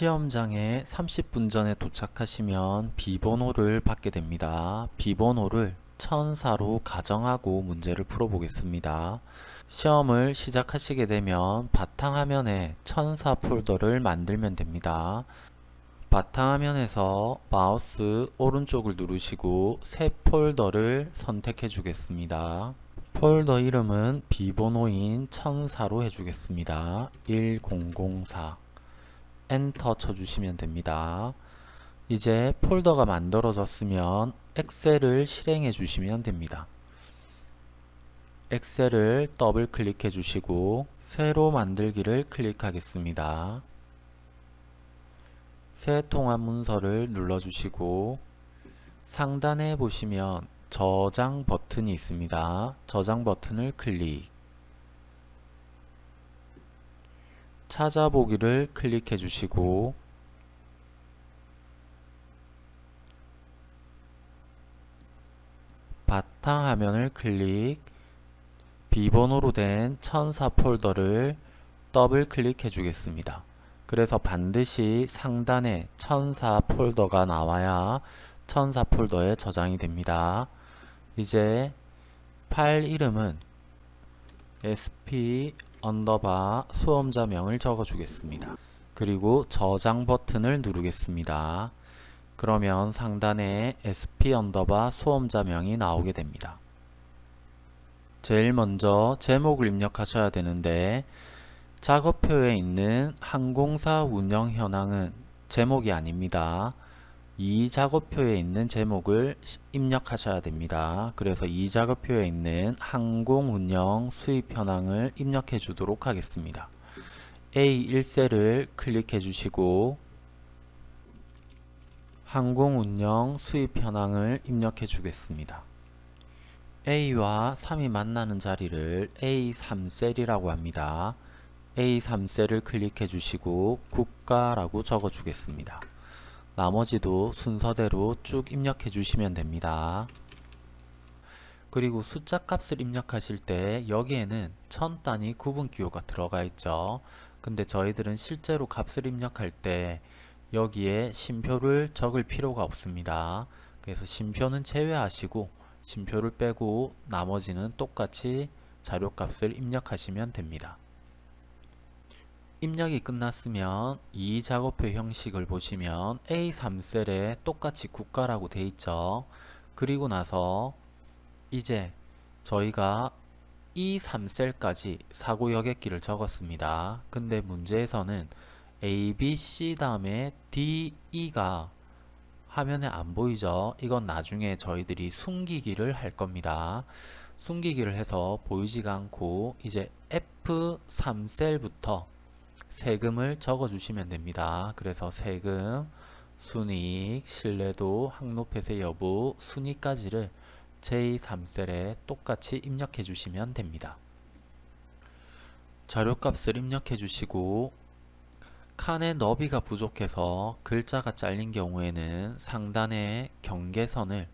시험장에 30분 전에 도착하시면 비번호를 받게 됩니다. 비번호를 천사로 가정하고 문제를 풀어보겠습니다. 시험을 시작하시게 되면 바탕화면에 천사 폴더를 만들면 됩니다. 바탕화면에서 마우스 오른쪽을 누르시고 새 폴더를 선택해 주겠습니다. 폴더 이름은 비번호인 천사로 해주겠습니다. 1004 엔터 쳐주시면 됩니다. 이제 폴더가 만들어졌으면 엑셀을 실행해 주시면 됩니다. 엑셀을 더블 클릭해 주시고 새로 만들기를 클릭하겠습니다. 새 통합 문서를 눌러주시고 상단에 보시면 저장 버튼이 있습니다. 저장 버튼을 클릭 찾아보기를 클릭해 주시고 바탕화면을 클릭 비번호로 된 천사 폴더를 더블 클릭해 주겠습니다. 그래서 반드시 상단에 천사 폴더가 나와야 천사 폴더에 저장이 됩니다. 이제 파일 이름은 sp underbar 수험자명을 적어 주겠습니다. 그리고 저장 버튼을 누르겠습니다. 그러면 상단에 sp underbar 수험자명이 나오게 됩니다. 제일 먼저 제목을 입력하셔야 되는데 작업표에 있는 항공사 운영 현황은 제목이 아닙니다. 이 작업표에 있는 제목을 입력하셔야 됩니다. 그래서 이 작업표에 있는 항공 운영 수입 현황을 입력해 주도록 하겠습니다. A1셀을 클릭해 주시고 항공 운영 수입 현황을 입력해 주겠습니다. A와 3이 만나는 자리를 A3셀이라고 합니다. A3셀을 클릭해 주시고 국가라고 적어 주겠습니다. 나머지도 순서대로 쭉 입력해 주시면 됩니다. 그리고 숫자 값을 입력하실 때 여기에는 천 단위 구분 기호가 들어가 있죠. 근데 저희들은 실제로 값을 입력할 때 여기에 심표를 적을 필요가 없습니다. 그래서 심표는 제외하시고 심표를 빼고 나머지는 똑같이 자료값을 입력하시면 됩니다. 입력이 끝났으면 이 작업표 형식을 보시면 A3셀에 똑같이 국가라고 돼 있죠. 그리고 나서 이제 저희가 이 3셀까지 사고 여객기를 적었습니다. 근데 문제에서는 A, B, C 다음에 D, E가 화면에 안 보이죠? 이건 나중에 저희들이 숨기기를 할 겁니다. 숨기기를 해서 보이지가 않고 이제 F3셀부터 세금을 적어 주시면 됩니다. 그래서 세금, 순이익, 신뢰도, 항로폐쇄 여부, 순위까지를 제3셀에 똑같이 입력해 주시면 됩니다. 자료값을 입력해 주시고 칸의 너비가 부족해서 글자가 잘린 경우에는 상단의 경계선을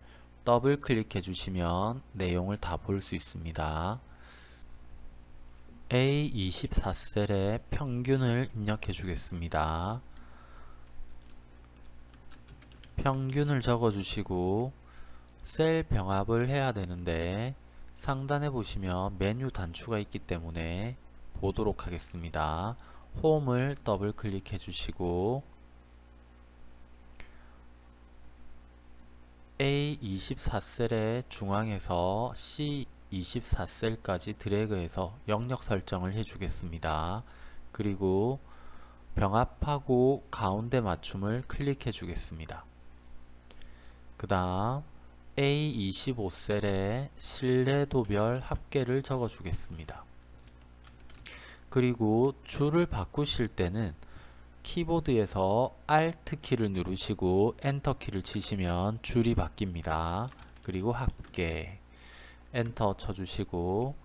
더블 클릭해 주시면 내용을 다 볼 수 있습니다. A24셀에 평균을 입력해 주겠습니다. 평균을 적어 주시고 셀 병합을 해야 되는데 상단에 보시면 메뉴 단추가 있기 때문에 보도록 하겠습니다. 홈을 더블 클릭해 주시고 A24셀의 중앙에서 C 24셀까지 드래그해서 영역 설정을 해주겠습니다. 그리고 병합하고 가운데 맞춤을 클릭해 주겠습니다. 그 다음 A25셀에 신뢰도별 합계를 적어 주겠습니다. 그리고 줄을 바꾸실 때는 키보드에서 Alt 키를 누르시고 엔터 키를 치시면 줄이 바뀝니다. 그리고 합계 엔터 쳐주시고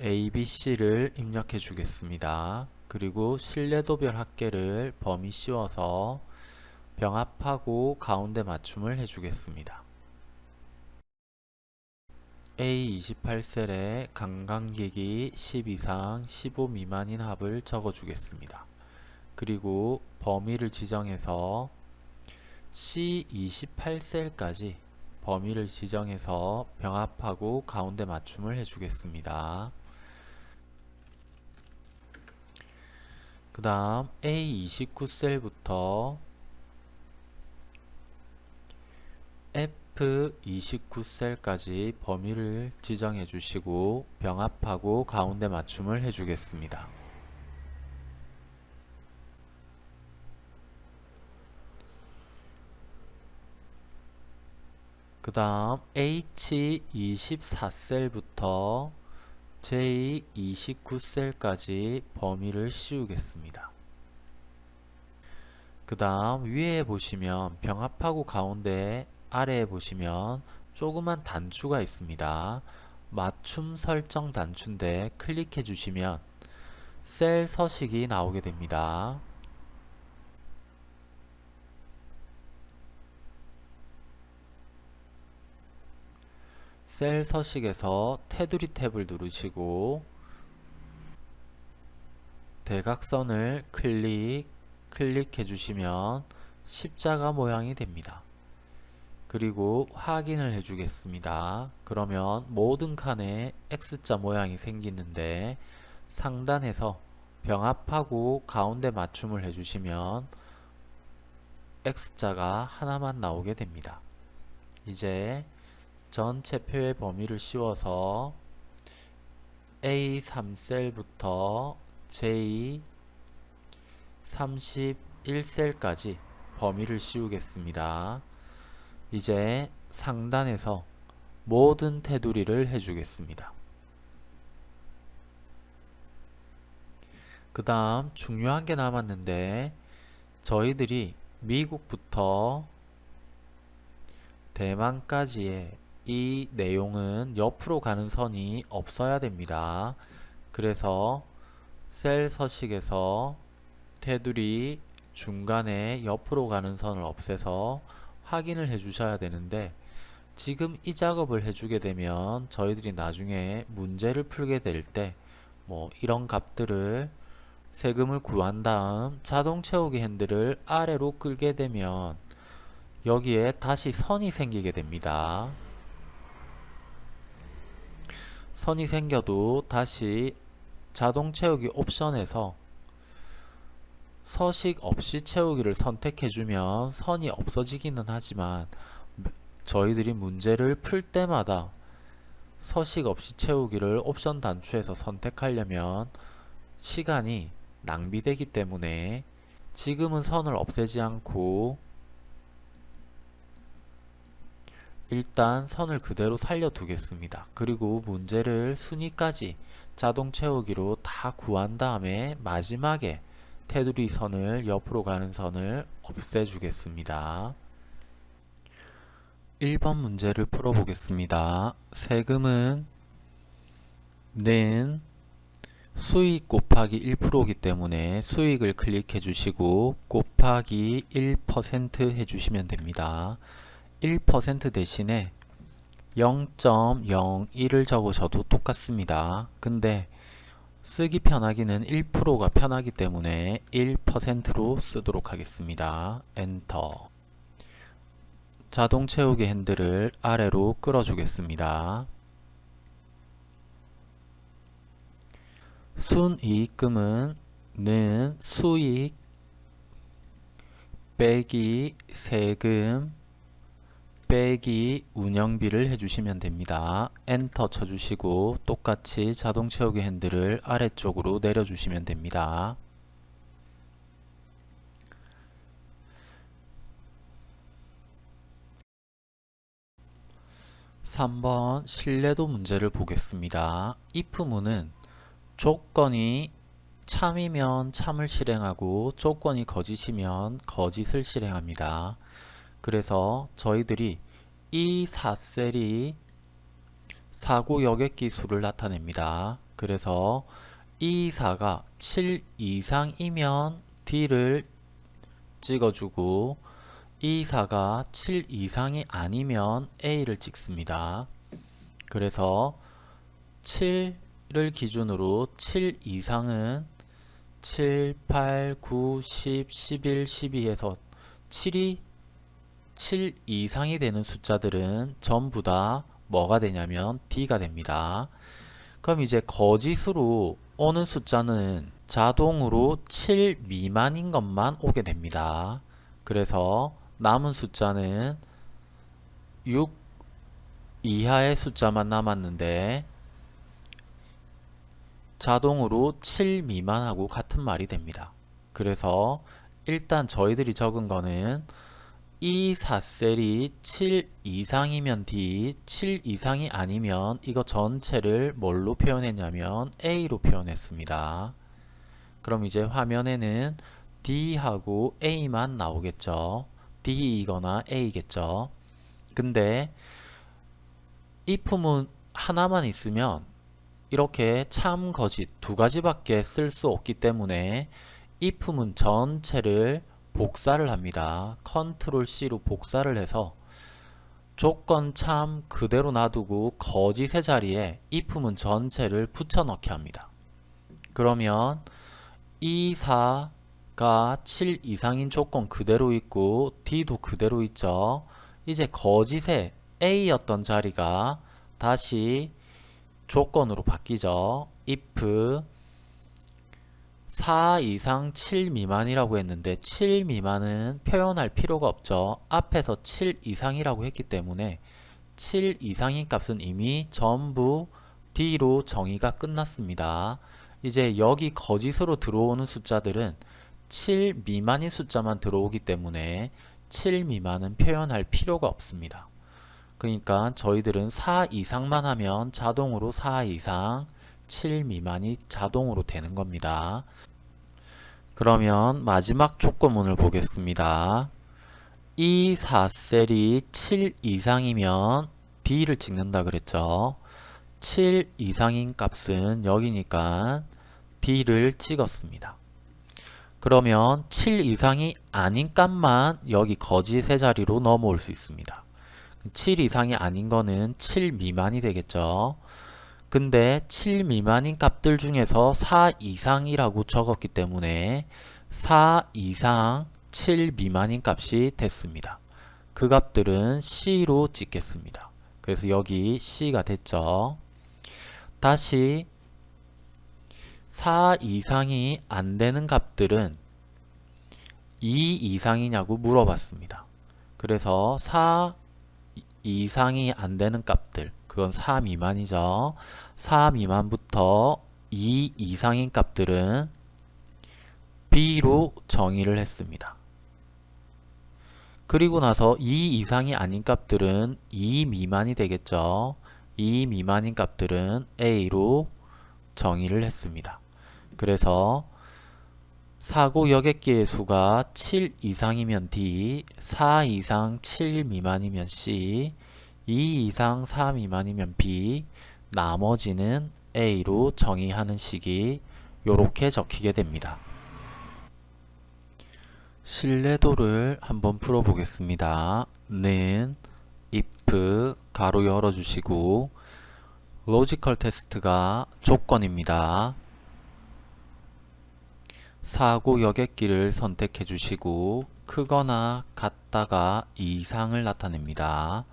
ABC를 입력해 주겠습니다. 그리고 신뢰도별 합계를 범위 씌워서 병합하고 가운데 맞춤을 해주겠습니다. A28셀에 관광객이 10 이상 15 미만인 합을 적어 주겠습니다. 그리고 범위를 지정해서 C28셀까지 범위를 지정해서 병합하고 가운데 맞춤을 해주겠습니다. 그 다음 A29셀부터 F29셀까지 범위를 지정해 주시고 병합하고 가운데 맞춤을 해주겠습니다. 그 다음 H24셀부터 J29셀까지 범위를 씌우겠습니다. 그 다음 위에 보시면 병합하고 가운데 아래에 보시면 조그만 단추가 있습니다. 맞춤 설정 단추인데 클릭해 주시면 셀 서식이 나오게 됩니다. 셀 서식에서 테두리 탭을 누르시고 대각선을 클릭, 클릭해 주시면 십자가 모양이 됩니다. 그리고 확인을 해주겠습니다. 그러면 모든 칸에 X자 모양이 생기는데 상단에서 병합하고 가운데 맞춤을 해주시면 X자가 하나만 나오게 됩니다. 이제 전체 표의 범위를 씌워서 A3셀부터 J31셀까지 범위를 씌우겠습니다. 이제 상단에서 모든 테두리를 해주겠습니다. 그 다음 중요한 게 남았는데 저희들이 미국부터 대만까지의 이 내용은 옆으로 가는 선이 없어야 됩니다. 그래서 셀 서식에서 테두리 중간에 옆으로 가는 선을 없애서 확인을 해 주셔야 되는데 지금 이 작업을 해주게 되면 저희들이 나중에 문제를 풀게 될 때 뭐 이런 값들을 세금을 구한 다음 자동 채우기 핸들을 아래로 끌게 되면 여기에 다시 선이 생기게 됩니다. 선이 생겨도 다시 자동 채우기 옵션에서 서식 없이 채우기를 선택해주면 선이 없어지기는 하지만 저희들이 문제를 풀 때마다 서식 없이 채우기를 옵션 단추에서 선택하려면 시간이 낭비되기 때문에 지금은 선을 없애지 않고 일단 선을 그대로 살려두겠습니다. 그리고 문제를 순위까지 자동 채우기로 다 구한 다음에 마지막에 테두리 선을 옆으로 가는 선을 없애주겠습니다. 1번 문제를 풀어보겠습니다. 세금은 는 수익 곱하기 1%이기 때문에 수익을 클릭해 주시고 곱하기 1% 해주시면 됩니다. 1% 대신에 0.01을 적으셔도 똑같습니다. 근데 쓰기 편하기는 1%가 편하기 때문에 1%로 쓰도록 하겠습니다. 엔터 자동 채우기 핸들을 아래로 끌어주겠습니다. 순이익금은 는 수익 빼기 세금 빼기 운영비를 해주시면 됩니다. 엔터 쳐주시고 똑같이 자동 채우기 핸들을 아래쪽으로 내려주시면 됩니다. 3번 신뢰도 문제를 보겠습니다. if문은 조건이 참이면 참을 실행하고 조건이 거짓이면 거짓을 실행합니다. 그래서 저희들이 이 4셀이 사고 여객기 수를 나타냅니다. 그래서 이 4가 7 이상이면 D를 찍어주고 이 4가 7 이상이 아니면 A를 찍습니다. 그래서 7을 기준으로 7 이상은 7, 8, 9, 10, 11, 12에서 7이 7 이상이 되는 숫자들은 전부 다 뭐가 되냐면 D가 됩니다. 그럼 이제 거짓으로 오는 숫자는 자동으로 7 미만인 것만 오게 됩니다. 그래서 남은 숫자는 6 이하의 숫자만 남았는데 자동으로 7 미만하고 같은 말이 됩니다. 그래서 일단 저희들이 적은 거는 이 4셀이 7 이상이면 D, 7 이상이 아니면 이거 전체를 뭘로 표현했냐면 A로 표현했습니다. 그럼 이제 화면에는 D하고 A만 나오겠죠. D이거나 A겠죠. 근데 if문 하나만 있으면 이렇게 참 거짓 두 가지밖에 쓸 수 없기 때문에 if문 전체를 복사를 합니다. 컨트롤 C로 복사를 해서 조건 참 그대로 놔두고 거짓의 자리에 if문 전체를 붙여넣기 합니다. 그러면 이 4가 7 이상인 조건 그대로 있고 D도 그대로 있죠. 이제 거짓의 A였던 자리가 다시 조건으로 바뀌죠. if 4 이상 7 미만이라고 했는데 7 미만은 표현할 필요가 없죠. 앞에서 7 이상이라고 했기 때문에 7 이상인 값은 이미 전부 D로 정의가 끝났습니다. 이제 여기 거짓으로 들어오는 숫자들은 7 미만인 숫자만 들어오기 때문에 7 미만은 표현할 필요가 없습니다. 그러니까 저희들은 4 이상만 하면 자동으로 4 이상, 7 미만이 자동으로 되는 겁니다. 그러면 마지막 조건문을 보겠습니다. 이 4셀이 7 이상이면 D를 찍는다 그랬죠. 7 이상인 값은 여기니까 D를 찍었습니다. 그러면 7 이상이 아닌 값만 여기 거짓의 자리로 넘어올 수 있습니다. 7 이상이 아닌 거는 7 미만이 되겠죠. 근데 7 미만인 값들 중에서 4 이상이라고 적었기 때문에 4 이상 7 미만인 값이 됐습니다. 그 값들은 C로 찍겠습니다. 그래서 여기 C가 됐죠. 다시 4 이상이 안 되는 값들은 2 이상이냐고 물어봤습니다. 그래서 4 이상이 안 되는 값들 그건 4 미만이죠. 4 미만부터 2 이상인 값들은 B로 정의를 했습니다. 그리고 나서 2 이상이 아닌 값들은 2 미만이 되겠죠. 2 미만인 값들은 A로 정의를 했습니다. 그래서 사고 여객기의 수가 7 이상이면 D, 4 이상 7 미만이면 C, 2 이상 4 미만이면 B, 나머지는 A로 정의하는 식이 이렇게 적히게 됩니다. 신뢰도를 한번 풀어보겠습니다. 는 if 괄호 열어주시고 logical test가 조건입니다. 사고 여객기를 선택해 주시고 크거나 같다가 이상을 나타냅니다.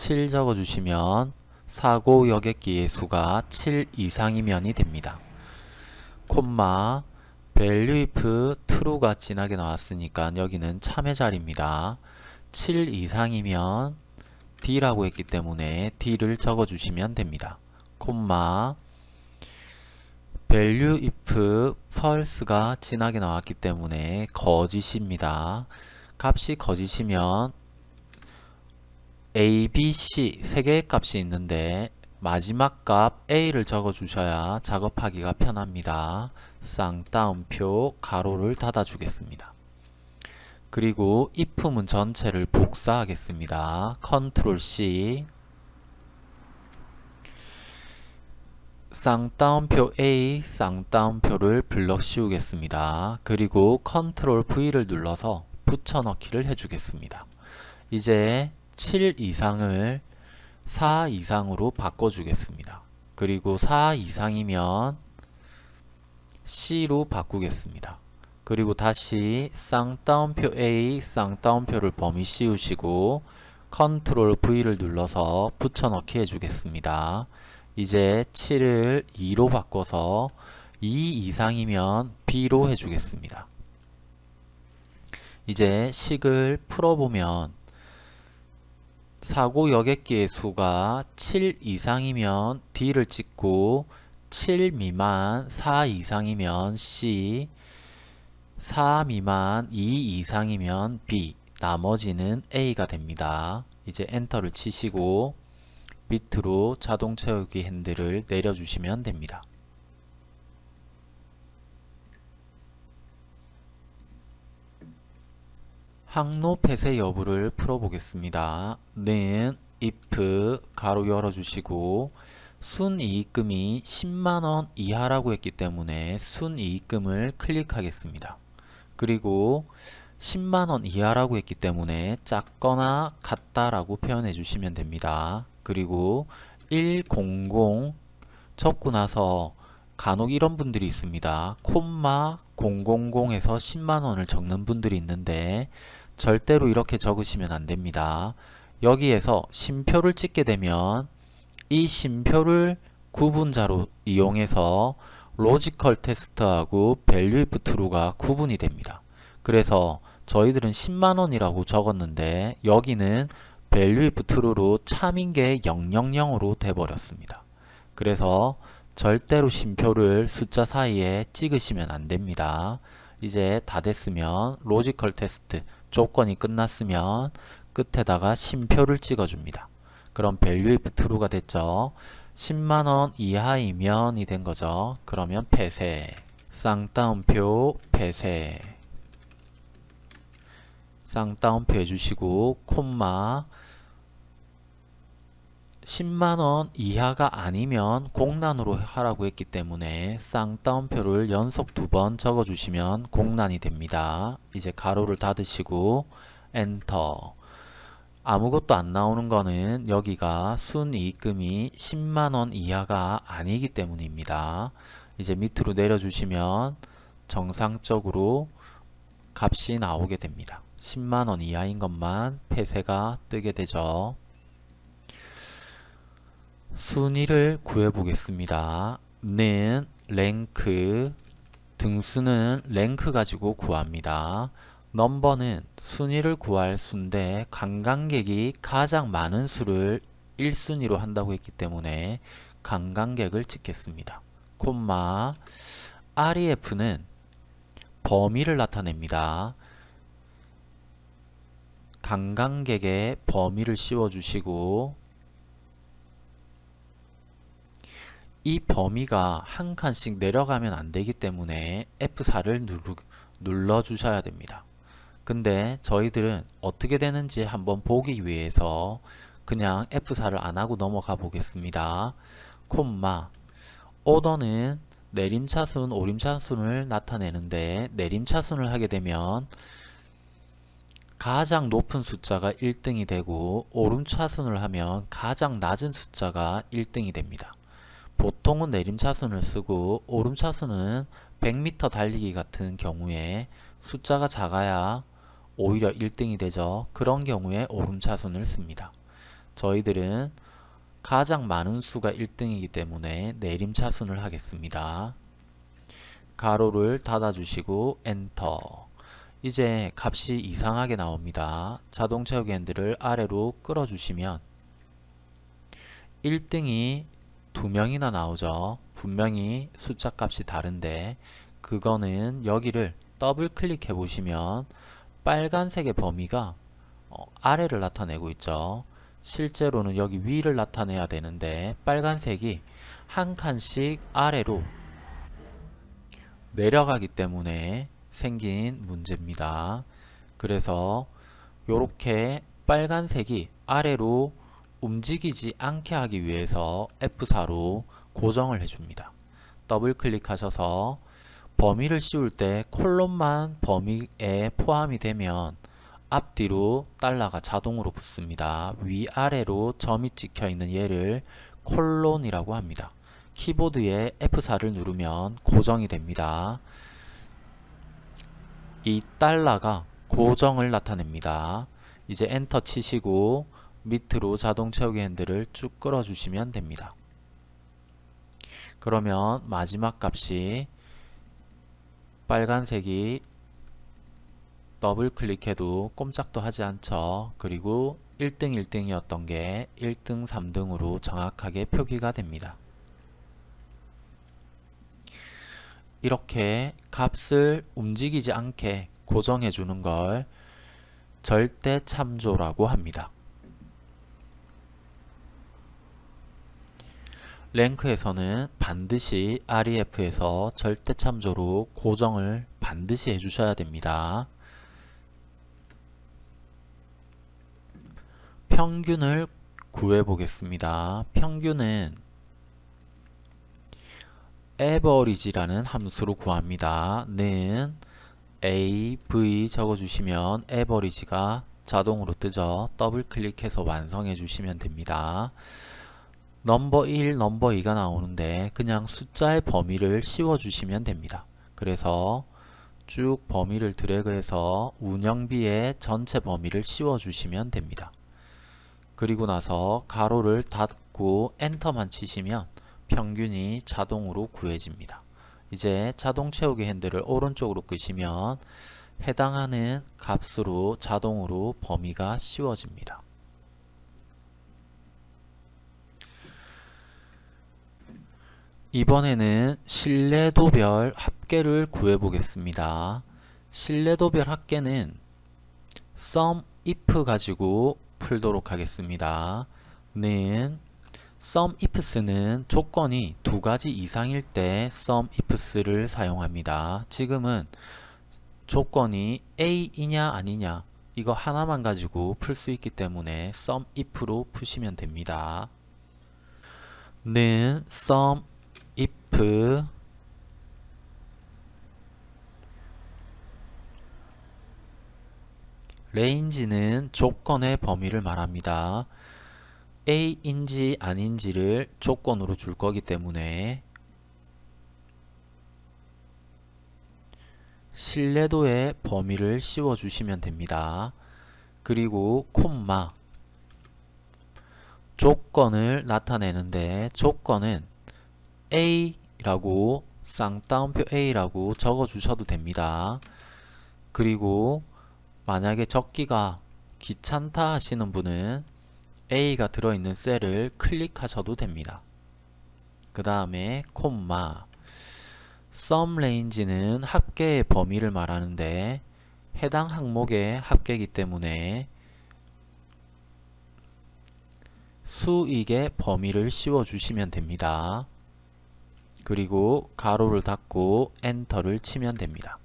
7 적어 주시면 사고 여객기의 수가 7 이상이면이 됩니다. 콤마 value true가 진하게 나왔으니까 여기는 참의 자리입니다. 7 이상이면 D라고 했기 때문에 D를 적어 주시면 됩니다. 콤마 value if false가 진하게 나왔기 때문에 거짓입니다. 값이 거짓이면 a, b, c 세 개의 값이 있는데 마지막 값 a를 적어 주셔야 작업하기가 편합니다. 쌍따옴표 괄호를 닫아 주겠습니다. 그리고 if문 전체를 복사하겠습니다. 컨트롤 C 쌍따옴표 A, 쌍따옴표를 블럭 씌우겠습니다. 그리고 컨트롤 V를 눌러서 붙여넣기를 해주겠습니다. 이제 7 이상을 4 이상으로 바꿔주겠습니다. 그리고 4 이상이면 C로 바꾸겠습니다. 그리고 다시 쌍따옴표 A, 쌍따옴표를 범위 씌우시고 컨트롤 V를 눌러서 붙여넣기 해주겠습니다. 이제 7을 2로 바꿔서 2 이상이면 B로 해주겠습니다. 이제 식을 풀어보면 사고 여객기의 수가 7 이상이면 D를 찍고 7 미만 4 이상이면 C 4 미만 2 이상이면 B 나머지는 A가 됩니다. 이제 엔터를 치시고 밑으로 자동 채우기 핸들을 내려주시면 됩니다. 항로 폐쇄 여부를 풀어보겠습니다. 는 if 가로 열어주시고 순이익금이 10만원 이하라고 했기 때문에 순이익금을 클릭하겠습니다. 그리고 10만원 이하라고 했기 때문에 작거나 같다라고 표현해 주시면 됩니다. 그리고 100 적고 나서 간혹 이런 분들이 있습니다. 콤마 000에서 10만원을 적는 분들이 있는데 절대로 이렇게 적으시면 안됩니다. 여기에서 쉼표를 찍게 되면 이 쉼표를 구분자로 이용해서 logical test하고 value if true가 구분이 됩니다. 그래서 저희들은 10만원이라고 적었는데 여기는 value if true로 참인 게 000으로 돼버렸습니다. 그래서 절대로 쉼표를 숫자 사이에 찍으시면 안됩니다. 이제 다 됐으면 logical test 조건이 끝났으면 끝에다가 쉼표를 찍어줍니다. 그럼 value if true가 됐죠. 10만원 이하이면 이 된 거죠. 그러면 폐쇄 쌍따옴표 폐쇄 쌍따옴표 해주시고 콤마 10만원 이하가 아니면 공란으로 하라고 했기 때문에 쌍따옴표를 연속 두 번 적어주시면 공란이 됩니다. 이제 괄호를 닫으시고 엔터 아무것도 안 나오는 거는 여기가 순이익금이 10만원 이하가 아니기 때문입니다. 이제 밑으로 내려주시면 정상적으로 값이 나오게 됩니다. 10만원 이하인 것만 폐쇄가 뜨게 되죠. 순위를 구해 보겠습니다. 는 랭크 등수는 랭크 가지고 구합니다. 넘버는 순위를 구할 수인데 관광객이 가장 많은 수를 1순위로 한다고 했기 때문에 관광객을 찍겠습니다. 콤마 REF는 범위를 나타냅니다. 관광객의 범위를 씌워주시고 이 범위가 한 칸씩 내려가면 안 되기 때문에 F4를 누르, 눌러 주셔야 됩니다. 근데 저희들은 어떻게 되는지 한번 보기 위해서 그냥 F4를 안하고 넘어가 보겠습니다. 콤마 오더는 내림차순, 오림차순을 나타내는데 내림차순을 하게 되면 가장 높은 숫자가 1등이 되고 오름차순을 하면 가장 낮은 숫자가 1등이 됩니다. 보통은 내림차순을 쓰고 오름차순은 100m 달리기 같은 경우에 숫자가 작아야 오히려 1등이 되죠. 그런 경우에 오름차순을 씁니다. 저희들은 가장 많은 수가 1등이기 때문에 내림차순을 하겠습니다. 가로를 닫아주시고 엔터 이제 값이 이상하게 나옵니다. 자동 채우기 핸들을 아래로 끌어주시면 1등이 두 명이나 나오죠. 분명히 숫자 값이 다른데 그거는 여기를 더블 클릭해 보시면 빨간색의 범위가 어, 아래를 나타내고 있죠. 실제로는 여기 위를 나타내야 되는데 빨간색이 한 칸씩 아래로 내려가기 때문에 생긴 문제입니다. 그래서 이렇게 빨간색이 아래로 움직이지 않게 하기 위해서 F4로 고정을 해줍니다. 더블 클릭하셔서 범위를 씌울 때 콜론만 범위에 포함이 되면 앞뒤로 달러가 자동으로 붙습니다. 위아래로 점이 찍혀 있는 얘를 콜론이라고 합니다. 키보드에 F4를 누르면 고정이 됩니다. 이 달러가 고정을 나타냅니다. 이제 엔터 치시고 밑으로 자동 채우기 핸들을 쭉 끌어주시면 됩니다. 그러면 마지막 값이 빨간색이 더블 클릭해도 꼼짝도 하지 않죠. 그리고 1등 1등이었던 게 1등 3등으로 정확하게 표기가 됩니다. 이렇게 값을 움직이지 않게 고정해 주는 걸 절대 참조라고 합니다. 랭크에서는 반드시 REF에서 절대 참조로 고정을 반드시 해주셔야 됩니다. 평균을 구해 보겠습니다. 평균은 average라는 함수로 구합니다. 는 av 적어주시면 average가 자동으로 뜨죠. 더블 클릭해서 완성해 주시면 됩니다. number 1, number 2가 나오는데 그냥 숫자의 범위를 씌워 주시면 됩니다. 그래서 쭉 범위를 드래그해서 운영비의 전체 범위를 씌워 주시면 됩니다. 그리고 나서 괄호를 닫고 엔터만 치시면 평균이 자동으로 구해집니다. 이제 자동 채우기 핸들을 오른쪽으로 끄시면 해당하는 값으로 자동으로 범위가 씌워집니다. 이번에는 신뢰도별 합계를 구해 보겠습니다. 신뢰도별 합계는 sum if 가지고 풀도록 하겠습니다. 는 sum ifs는 조건이 두 가지 이상일 때 sum ifs를 사용합니다. 지금은 조건이 A이냐 아니냐 이거 하나만 가지고 풀 수 있기 때문에 sum if로 푸시면 됩니다. 는 sum if 레인지는 조건의 범위를 말합니다. A인지 아닌지를 조건으로 줄 거기 때문에 신뢰도의 범위를 씌워 주시면 됩니다. 그리고 콤마 조건을 나타내는데 조건은 A 라고 쌍따옴표 A라고 적어 주셔도 됩니다. 그리고 만약에 적기가 귀찮다 하시는 분은 A가 들어있는 셀을 클릭하셔도 됩니다. 그 다음에 콤마 sum range는 합계의 범위를 말하는데 해당 항목의 합계이기 때문에 수익의 범위를 씌워 주시면 됩니다. 그리고 괄호를 닫고 엔터를 치면 됩니다.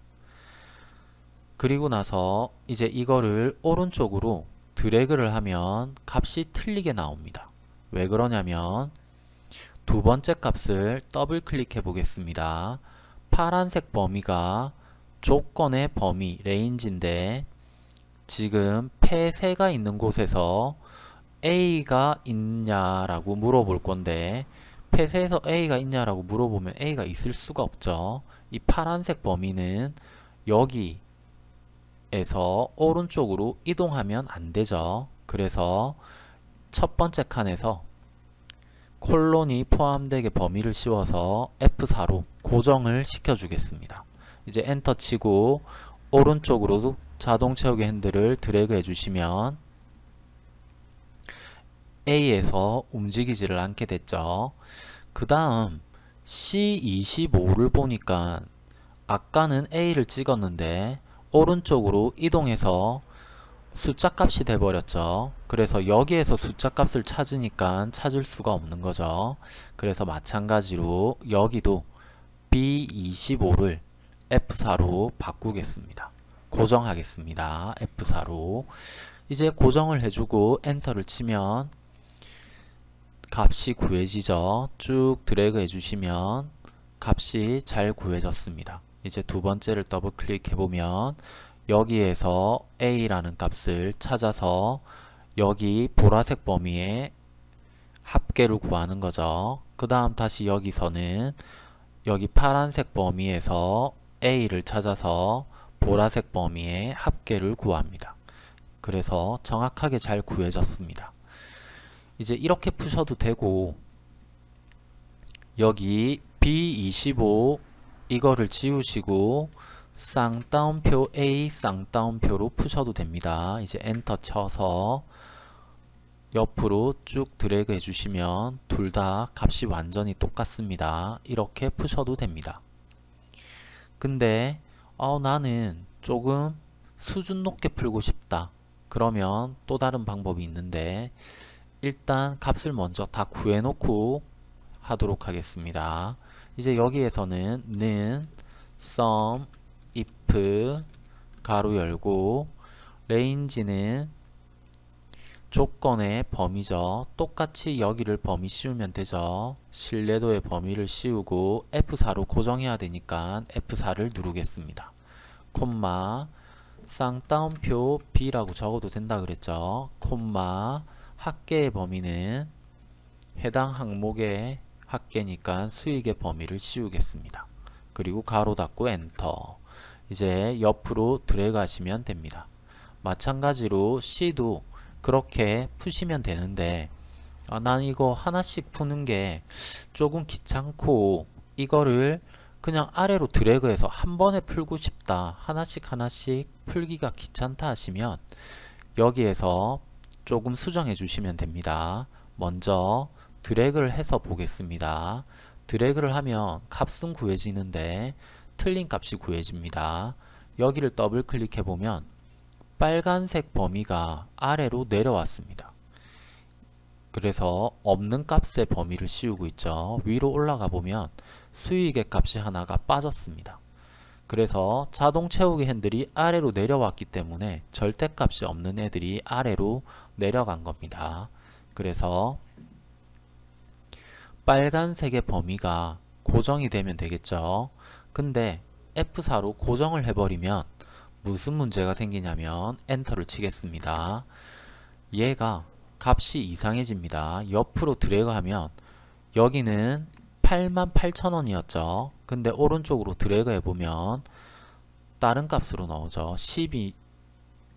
그리고 나서 이제 이거를 오른쪽으로 드래그를 하면 값이 틀리게 나옵니다. 왜 그러냐면 두 번째 값을 더블 클릭해 보겠습니다. 파란색 범위가 조건의 범위 range인데 지금 폐쇄가 있는 곳에서 A가 있냐라고 물어볼 건데 폐쇄에서 A가 있냐라고 물어보면 A가 있을 수가 없죠. 이 파란색 범위는 여기 에서 오른쪽으로 이동하면 안 되죠. 그래서 첫 번째 칸에서 콜론이 포함되게 범위를 씌워서 F4로 고정을 시켜 주겠습니다. 이제 엔터 치고 오른쪽으로 자동 채우기 핸들을 드래그 해주시면 A에서 움직이지를 않게 됐죠. 그 다음 C25를 보니까 아까는 A를 찍었는데 오른쪽으로 이동해서 숫자 값이 돼버렸죠. 그래서 여기에서 숫자 값을 찾으니까 찾을 수가 없는 거죠. 그래서 마찬가지로 여기도 B25를 F4로 바꾸겠습니다. 고정하겠습니다. F4로 이제 고정을 해주고 엔터를 치면 값이 구해지죠. 쭉 드래그 해주시면 값이 잘 구해졌습니다. 이제 두 번째를 더블 클릭해 보면 여기에서 a라는 값을 찾아서 여기 보라색 범위에 합계를 구하는 거죠. 그 다음 다시 여기서는 여기 파란색 범위에서 a를 찾아서 보라색 범위에 합계를 구합니다. 그래서 정확하게 잘 구해졌습니다. 이제 이렇게 푸셔도 되고 여기 B25 이거를 지우시고 쌍따옴표 A 쌍따옴표로 푸셔도 됩니다. 이제 엔터 쳐서 옆으로 쭉 드래그 해주시면 둘 다 값이 완전히 똑같습니다. 이렇게 푸셔도 됩니다. 근데 어, 나는 조금 수준 높게 풀고 싶다. 그러면 또 다른 방법이 있는데 일단 값을 먼저 다 구해놓고 하도록 하겠습니다. 이제 여기에서는 는 sum if 가로 열고 range는 조건의 범위죠. 똑같이 여기를 범위 씌우면 되죠. 신뢰도의 범위를 씌우고 F4로 고정해야 되니까 F4를 누르겠습니다. 콤마 쌍따옴표 B라고 적어도 된다 그랬죠. 콤마 합계의 범위는 해당 항목의 합계니까 수익의 범위를 씌우겠습니다. 그리고 가로 닫고 엔터 이제 옆으로 드래그 하시면 됩니다. 마찬가지로 C도 그렇게 푸시면 되는데 아, 난 이거 하나씩 푸는 게 조금 귀찮고 이거를 그냥 아래로 드래그해서 한 번에 풀고 싶다 하나씩 하나씩 풀기가 귀찮다 하시면 여기에서 조금 수정해 주시면 됩니다 먼저 드래그를 해서 보겠습니다 드래그를 하면 값은 구해지는데 틀린 값이 구해집니다 여기를 더블 클릭해 보면 빨간색 범위가 아래로 내려왔습니다. 그래서 없는 값의 범위를 씌우고 있죠. 위로 올라가 보면 수익의 값이 하나가 빠졌습니다. 그래서 자동 채우기 핸들이 아래로 내려왔기 때문에 절대값이 없는 애들이 아래로 내려간 겁니다. 그래서 빨간색의 범위가 고정이 되면 되겠죠. 근데 F4로 고정을 해버리면 무슨 문제가 생기냐면 엔터를 치겠습니다. 얘가 값이 이상해집니다. 옆으로 드래그 하면 여기는 88,000원이었죠. 근데 오른쪽으로 드래그 해보면 다른 값으로 나오죠. 12,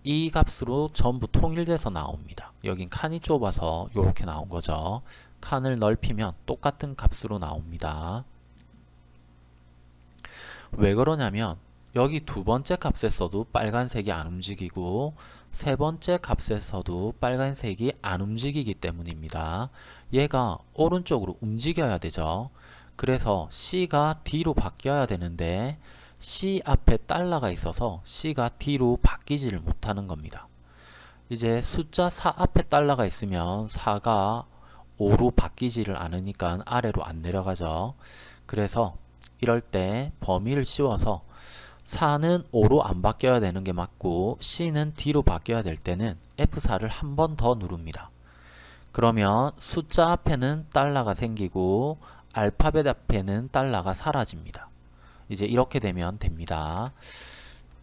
이 값으로 전부 통일돼서 나옵니다. 여긴 칸이 좁아서 이렇게 나온 거죠. 칸을 넓히면 똑같은 값으로 나옵니다. 왜 그러냐면 여기 두 번째 값에서도 빨간색이 안 움직이고 세 번째 값에서도 빨간색이 안 움직이기 때문입니다. 얘가 오른쪽으로 움직여야 되죠. 그래서 C가 D로 바뀌어야 되는데 C 앞에 달러가 있어서 C가 D로 바뀌지를 못하는 겁니다. 이제 숫자 4 앞에 달러가 있으면 4가 5로 바뀌지를 않으니까 아래로 안 내려가죠. 그래서 이럴 때 범위를 씌워서 4는 5로 안 바뀌어야 되는 게 맞고 C는 D로 바뀌어야 될 때는 F4를 한 번 더 누릅니다. 그러면 숫자 앞에는 달러가 생기고 알파벳 앞에는 달러가 사라집니다. 이제 이렇게 되면 됩니다.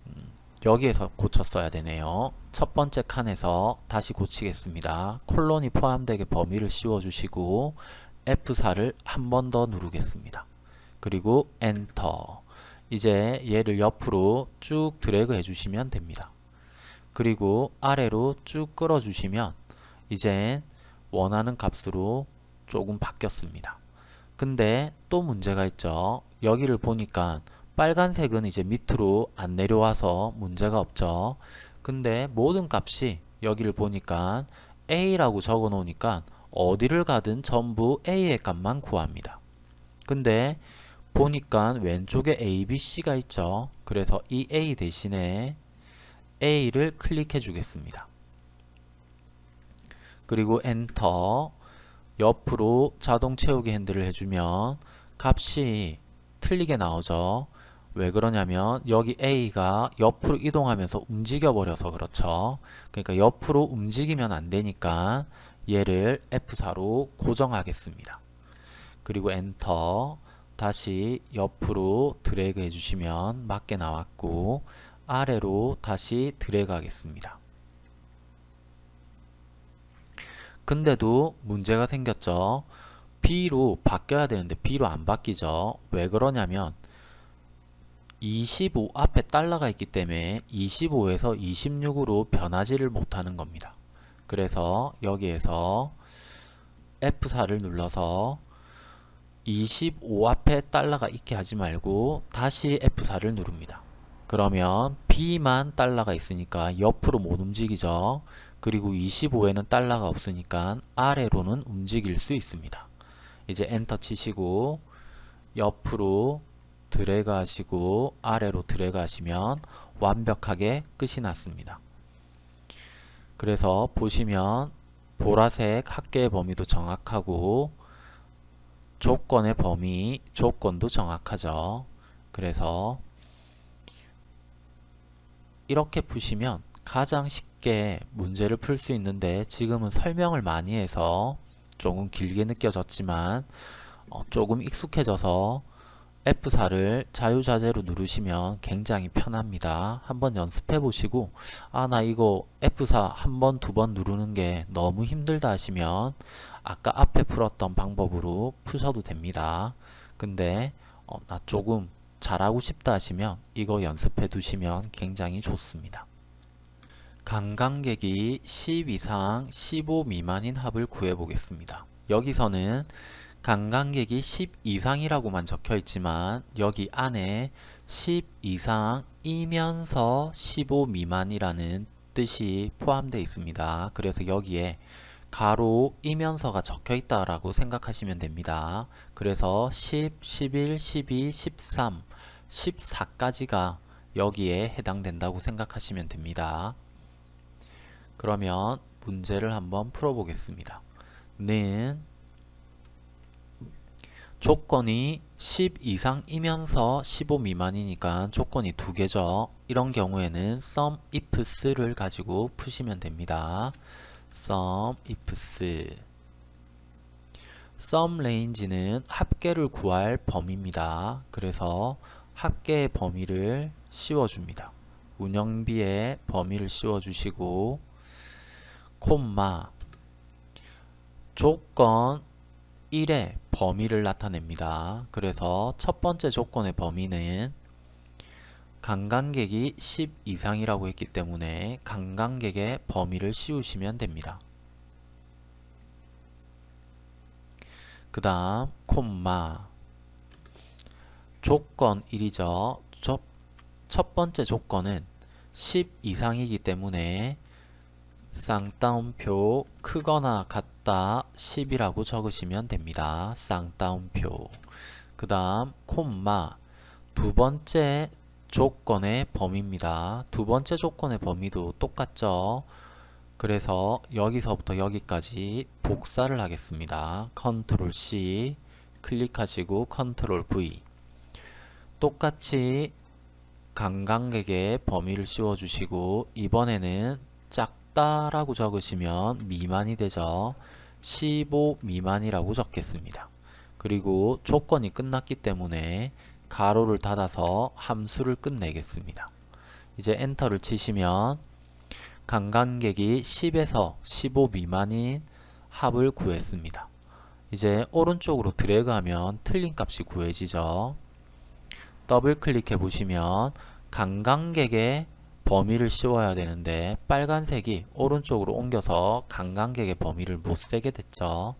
음, 여기에서 고쳤어야 되네요. 첫 번째 칸에서 다시 고치겠습니다. 콜론이 포함되게 범위를 씌워주시고 F4를 한 번 더 누르겠습니다. 그리고 엔터 이제 얘를 옆으로 쭉 드래그 해주시면 됩니다. 그리고 아래로 쭉 끌어주시면 이제 원하는 값으로 조금 바뀌었습니다. 근데 또 문제가 있죠. 여기를 보니까 빨간색은 이제 밑으로 안 내려와서 문제가 없죠. 근데 모든 값이 여기를 보니까 A라고 적어 놓으니까 어디를 가든 전부 A의 값만 구합니다. 근데 보니까 왼쪽에 A, B, C가 있죠. 그래서 이 A 대신에 A를 클릭해 주겠습니다. 그리고 엔터 옆으로 자동 채우기 핸들을 해주면 값이 틀리게 나오죠. 왜 그러냐면 여기 A가 옆으로 이동하면서 움직여 버려서 그렇죠. 그러니까 옆으로 움직이면 안 되니까 얘를 F4로 고정하겠습니다. 그리고 엔터 다시 옆으로 드래그 해주시면 맞게 나왔고 아래로 다시 드래그 하겠습니다. 근데도 문제가 생겼죠. B로 바뀌어야 되는데 B로 안 바뀌죠. 왜 그러냐면 25 앞에 달러가 있기 때문에 25에서 26으로 변하지를 못하는 겁니다. 그래서 여기에서 F4를 눌러서 25 앞에 달러가 있게 하지 말고 다시 F4를 누릅니다. 그러면 B만 달러가 있으니까 옆으로 못 움직이죠. 그리고 25에는 달러가 없으니까 아래로는 움직일 수 있습니다. 이제 엔터 치시고 옆으로 드래그 하시고 아래로 드래그 하시면 완벽하게 끝이 났습니다. 그래서 보시면 보라색 합계의 범위도 정확하고 조건의 범위, 조건도 정확하죠. 그래서 이렇게 푸시면 가장 쉽게 문제를 풀 수 있는데 지금은 설명을 많이 해서 조금 길게 느껴졌지만 어, 조금 익숙해져서 F4를 자유자재로 누르시면 굉장히 편합니다. 한번 연습해 보시고 아 나 이거 F4 한 번, 두 번 누르는 게 너무 힘들다 하시면 아까 앞에 풀었던 방법으로 푸셔도 됩니다. 근데 어, 나 조금 잘하고 싶다 하시면 이거 연습해 두시면 굉장히 좋습니다. 관광객이 10 이상 15 미만인 합을 구해 보겠습니다. 여기서는 관광객이 10 이상이라고만 적혀 있지만 여기 안에 10 이상이면서 15 미만이라는 뜻이 포함되어 있습니다. 그래서 여기에 가로이면서가 적혀 있다라고 생각하시면 됩니다. 그래서 10, 11, 12, 13, 14까지가 여기에 해당된다고 생각하시면 됩니다. 그러면 문제를 한번 풀어보겠습니다. 는 조건이 10 이상이면서 15 미만이니까 조건이 두 개죠. 이런 경우에는 sum ifs를 가지고 푸시면 됩니다. sum ifs sum range는 합계를 구할 범위입니다. 그래서 합계의 범위를 씌워줍니다. 운영비의 범위를 씌워주시고 콤마 조건 1의 범위를 나타냅니다. 그래서 첫 번째 조건의 범위는 관광객이 10 이상이라고 했기 때문에 관광객의 범위를 씌우시면 됩니다. 그 다음 콤마 조건 1이죠. 첫 번째 조건은 10 이상이기 때문에 쌍따옴표 크거나 같다 10이라고 적으시면 됩니다. 쌍따옴표 그 다음 콤마 두 번째 조건의 범위입니다. 두 번째 조건의 범위도 똑같죠. 그래서 여기서부터 여기까지 복사를 하겠습니다. 컨트롤 C 클릭하시고 컨트롤 V 똑같이 관광객의 범위를 씌워주시고 이번에는 작다라고 적으시면 미만이 되죠. 15 미만이라고 적겠습니다. 그리고 조건이 끝났기 때문에 괄호를 닫아서 함수를 끝내겠습니다. 이제 엔터를 치시면 관광객이 10에서 15 미만인 합을 구했습니다. 이제 오른쪽으로 드래그하면 틀린 값이 구해지죠. 더블 클릭해 보시면 관광객의 범위를 씌워야 되는데 빨간색이 오른쪽으로 옮겨서 관광객의 범위를 못 세게 됐죠.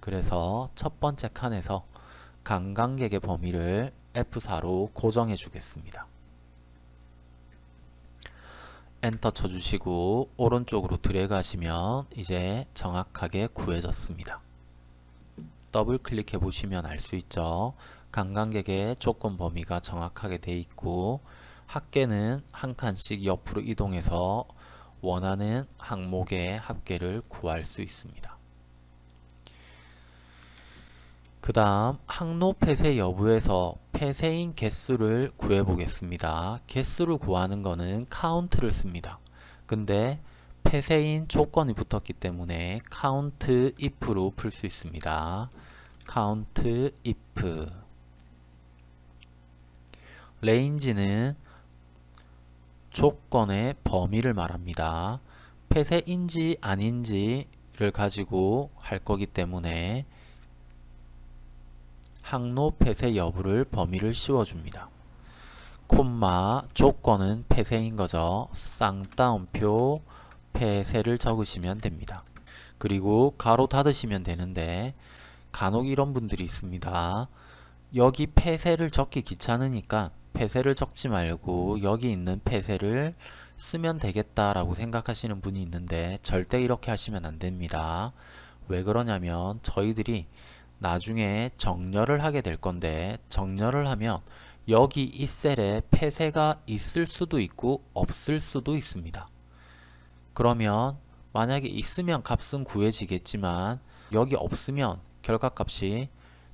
그래서 첫 번째 칸에서 관광객의 범위를 F4로 고정해 주겠습니다. 엔터 쳐주시고 오른쪽으로 드래그 하시면 이제 정확하게 구해졌습니다. 더블 클릭해 보시면 알 수 있죠. 관광객의 조건 범위가 정확하게 돼 있고 합계는 한 칸씩 옆으로 이동해서 원하는 항목의 합계를 구할 수 있습니다. 그 다음 항로 폐쇄 여부에서 폐쇄인 개수를 구해 보겠습니다. 개수를 구하는 것은 count를 씁니다. 근데 폐쇄인 조건이 붙었기 때문에 count if로 풀 수 있습니다. count if range는 조건의 범위를 말합니다. 폐쇄인지 아닌지를 가지고 할 거기 때문에 항로 폐쇄 여부를 범위를 씌워줍니다. 콤마 조건은 폐쇄인 거죠. 쌍따옴표 폐쇄를 적으시면 됩니다. 그리고 가로 닫으시면 되는데 간혹 이런 분들이 있습니다. 여기 폐쇄를 적기 귀찮으니까 폐쇄를 적지 말고 여기 있는 폐쇄를 쓰면 되겠다라고 생각하시는 분이 있는데 절대 이렇게 하시면 안 됩니다. 왜 그러냐면 저희들이 나중에 정렬을 하게 될 건데 정렬을 하면 여기 이 셀에 폐쇄가 있을 수도 있고 없을 수도 있습니다. 그러면 만약에 있으면 값은 구해지겠지만 여기 없으면 결과값이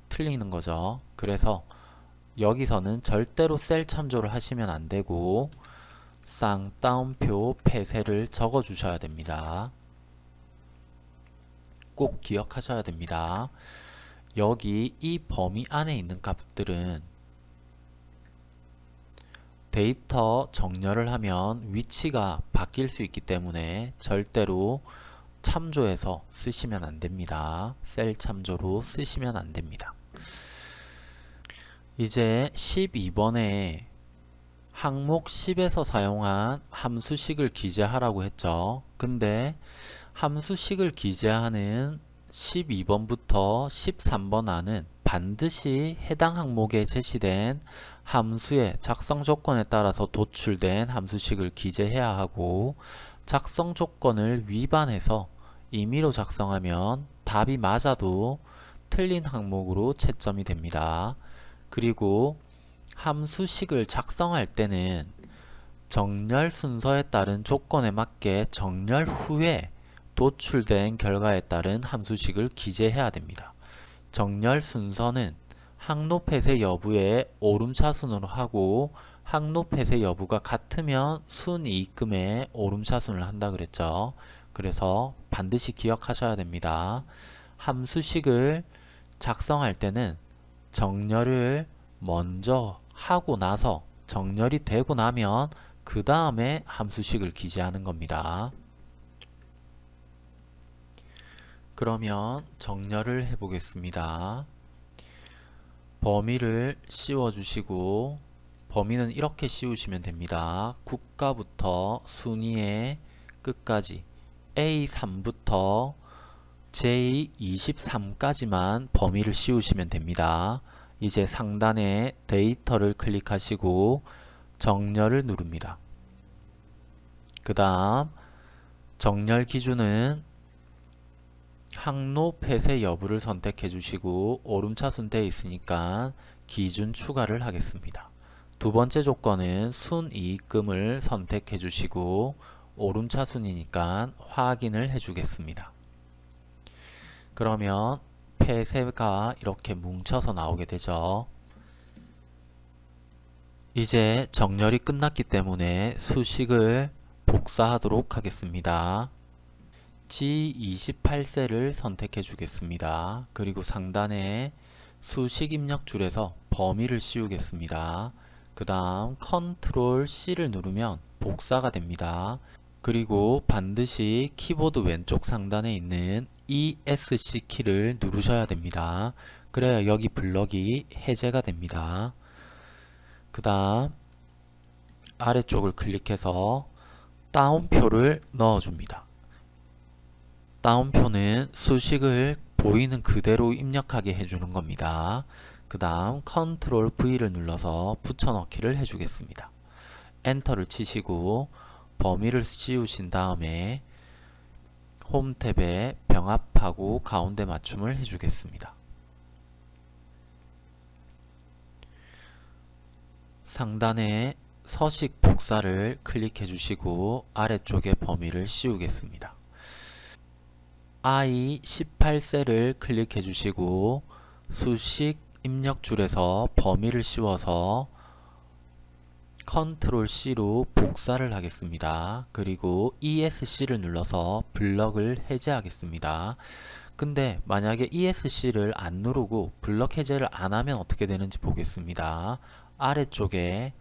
틀리는 거죠. 그래서 여기서는 절대로 셀 참조를 하시면 안 되고 쌍따옴표 폐쇄를 적어 주셔야 됩니다. 꼭 기억하셔야 됩니다. 여기 이 범위 안에 있는 값들은 데이터 정렬을 하면 위치가 바뀔 수 있기 때문에 절대로 참조해서 쓰시면 안 됩니다. 셀 참조로 쓰시면 안 됩니다. 이제 12번에 항목 10에서 사용한 함수식을 기재하라고 했죠. 근데 함수식을 기재하는 12번부터 13번 안은 반드시 해당 항목에 제시된 함수의 작성 조건에 따라서 도출된 함수식을 기재해야 하고 작성 조건을 위반해서 임의로 작성하면 답이 맞아도 틀린 항목으로 채점이 됩니다. 그리고 함수식을 작성할 때는 정렬 순서에 따른 조건에 맞게 정렬 후에 도출된 결과에 따른 함수식을 기재해야 됩니다. 정렬 순서는 항로 폐쇄 여부에 오름차순으로 하고 항로 폐쇄 여부가 같으면 순이익금에 오름차순을 한다 그랬죠. 그래서 반드시 기억하셔야 됩니다. 함수식을 작성할 때는 정렬을 먼저 하고 나서 정렬이 되고 나면 그 다음에 함수식을 기재하는 겁니다. 그러면 정렬을 해 보겠습니다. 범위를 씌워 주시고 범위는 이렇게 씌우시면 됩니다. 국가부터 순위의 끝까지 A3부터 J23까지만 범위를 씌우시면 됩니다. 이제 상단에 데이터를 클릭하시고 정렬을 누릅니다. 그 다음 정렬 기준은 항로 폐쇄 여부를 선택해 주시고 오름차순 되어 있으니까 기준 추가를 하겠습니다. 두 번째 조건은 순이익금을 선택해 주시고 오름차순이니까 확인을 해 주겠습니다. 그러면 폐쇄가 이렇게 뭉쳐서 나오게 되죠. 이제 정렬이 끝났기 때문에 수식을 복사하도록 하겠습니다. G28셀을 선택해 주겠습니다. 그리고 상단에 수식 입력 줄에서 범위를 씌우겠습니다. 그 다음 컨트롤 C를 누르면 복사가 됩니다. 그리고 반드시 키보드 왼쪽 상단에 있는 ESC 키를 누르셔야 됩니다. 그래야 여기 블럭이 해제가 됩니다. 그 다음 아래쪽을 클릭해서 따옴표를 넣어줍니다. 따옴표는 수식을 보이는 그대로 입력하게 해주는 겁니다. 그 다음 컨트롤 V를 눌러서 붙여넣기를 해주겠습니다. 엔터를 치시고 범위를 씌우신 다음에 홈 탭에 병합하고 가운데 맞춤을 해주겠습니다. 상단에 서식 복사를 클릭해 주시고 아래쪽에 범위를 씌우겠습니다. I18셀을 클릭해 주시고 수식 입력 줄에서 범위를 씌워서 컨트롤 C로 복사를 하겠습니다. 그리고 ESC를 눌러서 블럭을 해제하겠습니다. 근데 만약에 ESC를 안 누르고 블럭 해제를 안 하면 어떻게 되는지 보겠습니다. 아래쪽에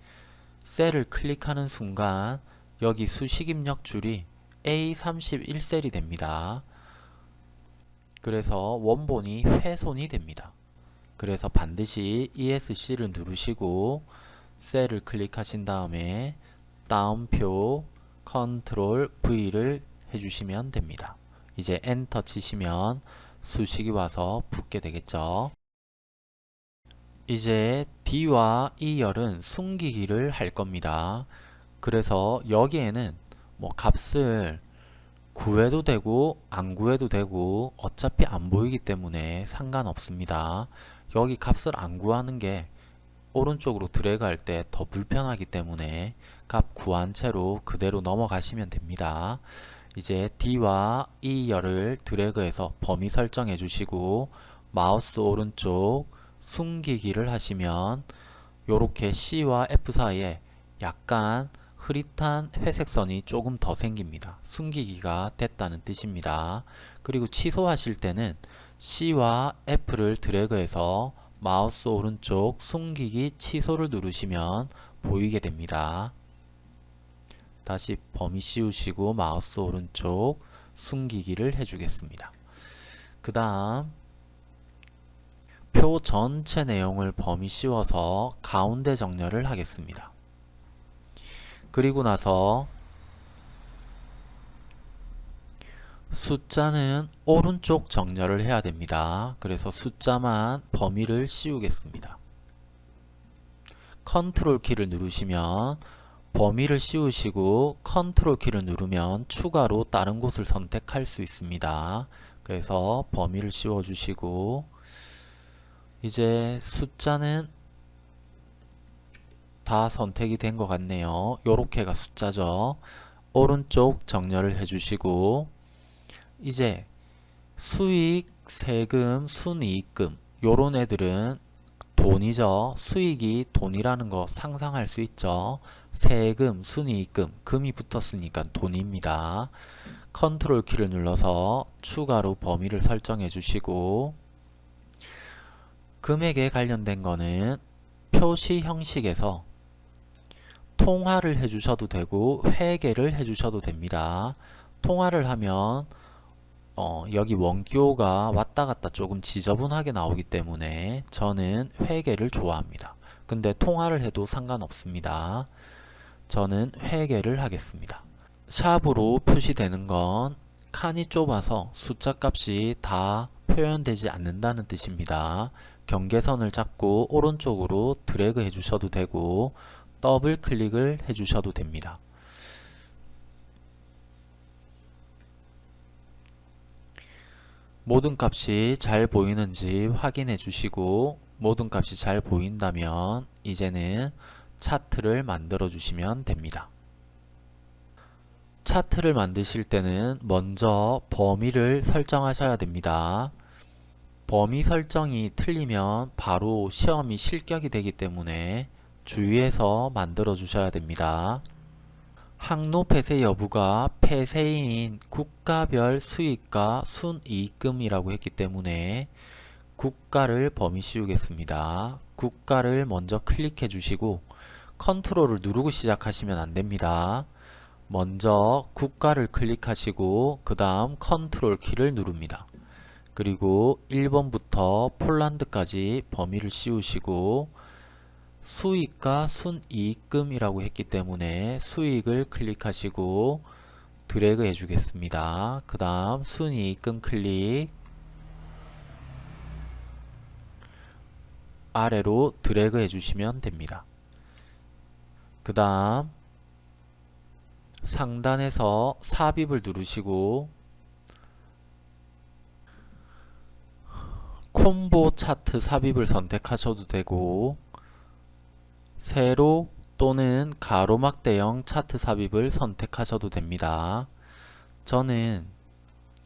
셀을 클릭하는 순간 여기 수식 입력 줄이 A31셀이 됩니다. 그래서 원본이 훼손이 됩니다. 그래서 반드시 ESC를 누르시고 셀을 클릭하신 다음에 따옴표 컨트롤 V를 해주시면 됩니다. 이제 엔터 치시면 수식이 와서 붙게 되겠죠. 이제 D와 E열은 숨기기를 할 겁니다. 그래서 여기에는 뭐 값을 구해도 되고 안 구해도 되고 어차피 안 보이기 때문에 상관없습니다. 여기 값을 안 구하는 게 오른쪽으로 드래그 할 때 더 불편하기 때문에 값 구한 채로 그대로 넘어가시면 됩니다. 이제 D와 E열을 드래그해서 범위 설정해 주시고 마우스 오른쪽 숨기기를 하시면 이렇게 C와 F 사이에 약간 흐릿한 회색 선이 조금 더 생깁니다. 숨기기가 됐다는 뜻입니다. 그리고 취소하실 때는 C와 F를 드래그해서 마우스 오른쪽 숨기기 취소를 누르시면 보이게 됩니다. 다시 범위 씌우시고 마우스 오른쪽 숨기기를 해주겠습니다. 그 다음 표 전체 내용을 범위 씌워서 가운데 정렬을 하겠습니다. 그리고 나서 숫자는 오른쪽 정렬을 해야 됩니다. 그래서 숫자만 범위를 씌우겠습니다. 컨트롤 키를 누르시면 범위를 씌우시고 컨트롤 키를 누르면 추가로 다른 곳을 선택할 수 있습니다. 그래서 범위를 씌워 주시고 이제 숫자는 다 선택이 된 것 같네요. 요렇게가 숫자죠. 오른쪽 정렬을 해주시고 이제 수익, 세금, 순이익금 요런 애들은 돈이죠. 수익이 돈이라는 거 상상할 수 있죠. 세금, 순이익금, 금이 붙었으니까 돈입니다. 컨트롤 키를 눌러서 추가로 범위를 설정해 주시고 금액에 관련된 거는 표시 형식에서 통화를 해주셔도 되고 회계를 해주셔도 됩니다. 통화를 하면 어, 여기 원기호가 왔다 갔다 조금 지저분하게 나오기 때문에 저는 회계를 좋아합니다. 근데 통화를 해도 상관없습니다. 저는 회계를 하겠습니다. 샵으로 표시되는 건 칸이 좁아서 숫자 값이 다 표현되지 않는다는 뜻입니다. 경계선을 잡고 오른쪽으로 드래그 해주셔도 되고 더블 클릭을 해주셔도 됩니다. 모든 값이 잘 보이는지 확인해 주시고 모든 값이 잘 보인다면 이제는 차트를 만들어 주시면 됩니다. 차트를 만드실 때는 먼저 범위를 설정하셔야 됩니다. 범위 설정이 틀리면 바로 시험이 실격이 되기 때문에 주의해서 만들어 주셔야 됩니다. 항로 폐쇄 여부가 폐쇄인 국가별 수익과 순이익금이라고 했기 때문에 국가를 범위 씌우겠습니다. 국가를 먼저 클릭해 주시고 컨트롤을 누르고 시작하시면 안됩니다. 먼저 국가를 클릭하시고 그 다음 컨트롤 키를 누릅니다. 그리고 1번부터 폴란드까지 범위를 씌우시고 수익과 순이익금이라고 했기 때문에 수익을 클릭하시고 드래그 해주겠습니다. 그 다음 순이익금 클릭 아래로 드래그 해주시면 됩니다. 그 다음 상단에서 삽입을 누르시고 콤보 차트 삽입을 선택하셔도 되고 세로 또는 가로막대형 차트 삽입을 선택하셔도 됩니다. 저는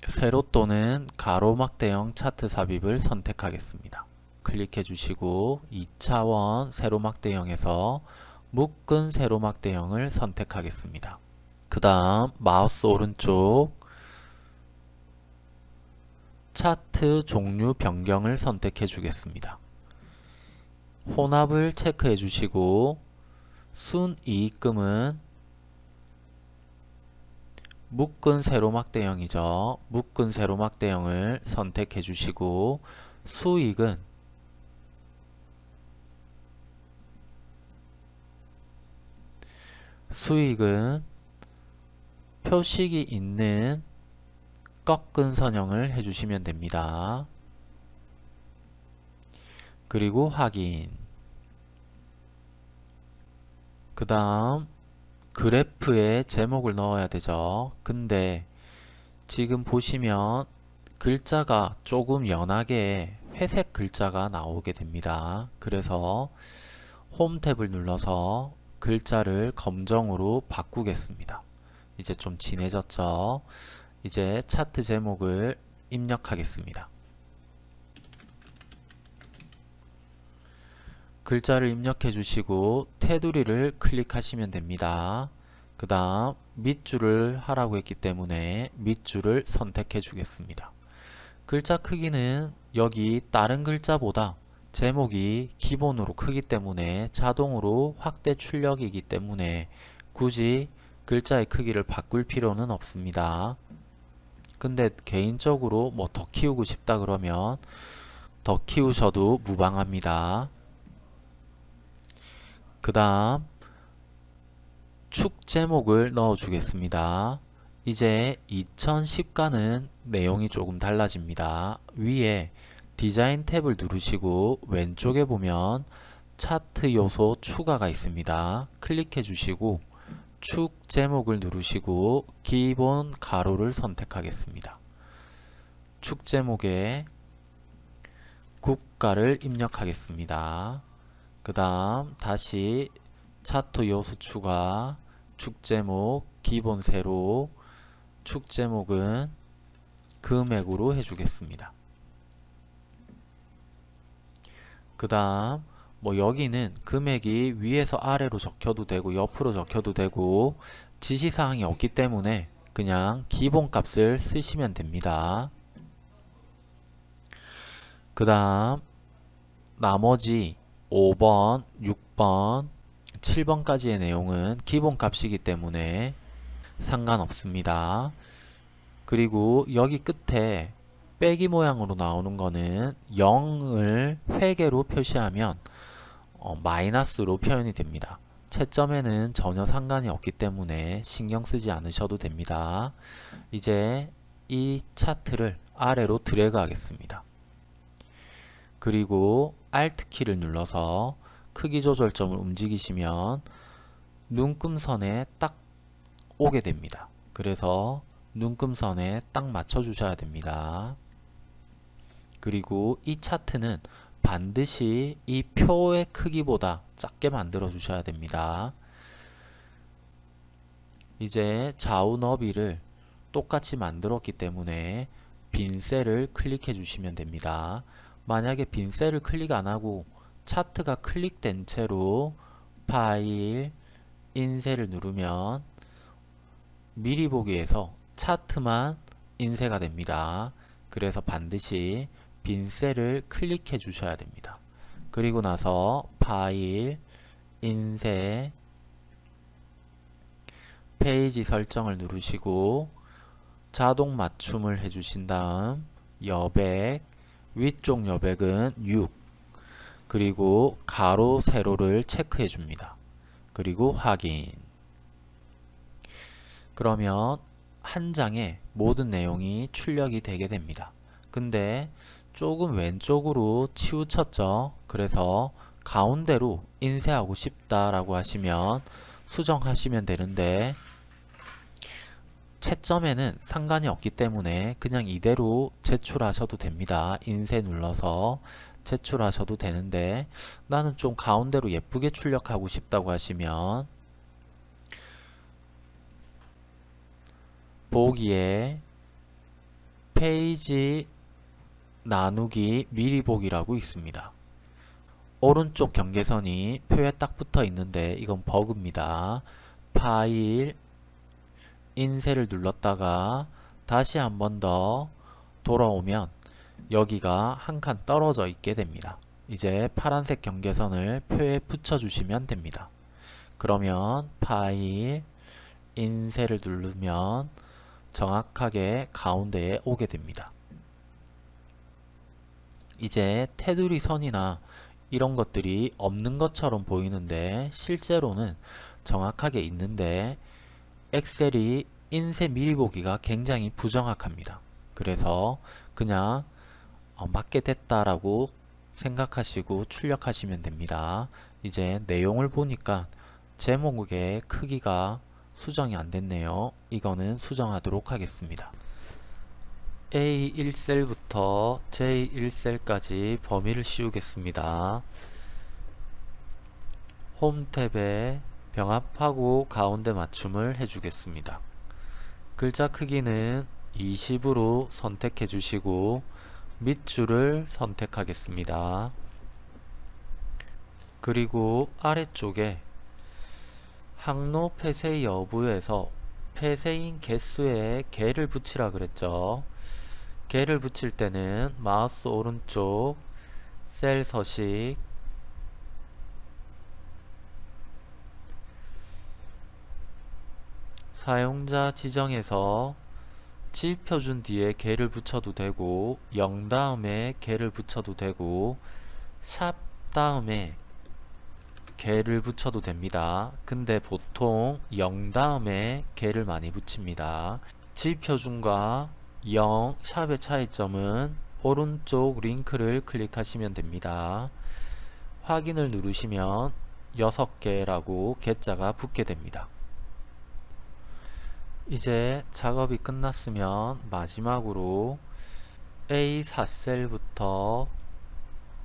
세로 또는 가로막대형 차트 삽입을 선택하겠습니다. 클릭해 주시고 2차원 세로막대형에서 묶은 세로막대형을 선택하겠습니다. 그 다음 마우스 오른쪽 차트 종류 변경을 선택해 주겠습니다. 혼합을 체크해 주시고 순이익금은 묶은 세로막 대형이죠. 묶은 세로막 대형을 선택해 주시고 수익은 수익은 표식이 있는 꺾은 선형을 해주시면 됩니다. 그리고 확인 그 다음 그래프에 제목을 넣어야 되죠. 근데 지금 보시면 글자가 조금 연하게 회색 글자가 나오게 됩니다. 그래서 홈 탭을 눌러서 글자를 검정으로 바꾸겠습니다. 이제 좀 진해졌죠? 이제 차트 제목을 입력하겠습니다. 글자를 입력해 주시고 테두리를 클릭하시면 됩니다. 그 다음 밑줄을 하라고 했기 때문에 밑줄을 선택해 주겠습니다. 글자 크기는 여기 다른 글자보다 제목이 기본으로 크기 때문에 자동으로 확대 출력이기 때문에 굳이 글자의 크기를 바꿀 필요는 없습니다. 근데 개인적으로 뭐 더 키우고 싶다 그러면 더 키우셔도 무방합니다. 그 다음 축 제목을 넣어 주겠습니다. 이제 2010과는 내용이 조금 달라집니다. 위에 디자인 탭을 누르시고 왼쪽에 보면 차트 요소 추가가 있습니다. 클릭해 주시고 축 제목을 누르시고 기본 가로를 선택하겠습니다. 축 제목에 국가를 입력하겠습니다. 그 다음 다시 차트 요소 추가 축 제목 기본 세로 축 제목은 금액으로 해주겠습니다. 그 다음 뭐 여기는 금액이 위에서 아래로 적혀도 되고 옆으로 적혀도 되고 지시사항이 없기 때문에 그냥 기본값을 쓰시면 됩니다. 그 다음 나머지 5번, 6번, 7번까지의 내용은 기본값이기 때문에 상관없습니다. 그리고 여기 끝에 빼기 모양으로 나오는 거는 0을 회계로 표시하면 어, 마이너스로 표현이 됩니다. 채점에는 전혀 상관이 없기 때문에 신경 쓰지 않으셔도 됩니다. 이제 이 차트를 아래로 드래그 하겠습니다. 그리고 Alt 키를 눌러서 크기 조절점을 움직이시면 눈금선에 딱 오게 됩니다. 그래서 눈금선에 딱 맞춰 주셔야 됩니다. 그리고 이 차트는 반드시 이 표의 크기보다 작게 만들어 주셔야 됩니다. 이제 좌우 너비를 똑같이 만들었기 때문에 빈 셀을 클릭해 주시면 됩니다. 만약에 빈 셀을 클릭 안하고 차트가 클릭된 채로 파일, 인쇄를 누르면 미리 보기에서 차트만 인쇄가 됩니다. 그래서 반드시 빈 셀을 클릭해 주셔야 됩니다. 그리고 나서 파일, 인쇄, 페이지 설정을 누르시고 자동 맞춤을 해주신 다음 여백, 위쪽 여백은 6 그리고 가로, 세로를 체크해 줍니다. 그리고 확인 그러면 한 장에 모든 내용이 출력이 되게 됩니다. 근데 조금 왼쪽으로 치우쳤죠. 그래서 가운데로 인쇄하고 싶다라고 하시면 수정하시면 되는데 채점에는 상관이 없기 때문에 그냥 이대로 제출하셔도 됩니다. 인쇄 눌러서 제출하셔도 되는데 나는 좀 가운데로 예쁘게 출력하고 싶다고 하시면 보기에 페이지 나누기 미리 보기라고 있습니다. 오른쪽 경계선이 표에 딱 붙어 있는데 이건 버그입니다. 파일 인쇄를 눌렀다가 다시 한 번 더 돌아오면 여기가 한 칸 떨어져 있게 됩니다. 이제 파란색 경계선을 표에 붙여주시면 됩니다. 그러면 파일, 인쇄를 누르면 정확하게 가운데에 오게 됩니다. 이제 테두리 선이나 이런 것들이 없는 것처럼 보이는데 실제로는 정확하게 있는데 엑셀이 인쇄 미리 보기가 굉장히 부정확합니다. 그래서 그냥 어, 맞게 됐다라고 생각하시고 출력하시면 됩니다. 이제 내용을 보니까 제목의 크기가 수정이 안 됐네요. 이거는 수정하도록 하겠습니다. A1셀부터 J1셀까지 범위를 씌우겠습니다. 홈 탭에 병합하고 가운데 맞춤을 해주겠습니다. 글자 크기는 20으로 선택해 주시고 밑줄을 선택하겠습니다. 그리고 아래쪽에 항로 폐쇄 여부에서 폐쇄인 개수에 개를 붙이라 그랬죠. 개를 붙일 때는 마우스 오른쪽 셀 서식 사용자 지정에서 지표준 뒤에 개를 붙여도 되고 0 다음에 개를 붙여도 되고 샵 다음에 개를 붙여도 됩니다. 근데 보통 0 다음에 개를 많이 붙입니다. 지표준과 0 샵의 차이점은 오른쪽 링크를 클릭하시면 됩니다. 확인을 누르시면 6개라고 개자가 붙게 됩니다. 이제 작업이 끝났으면 마지막으로 A4셀부터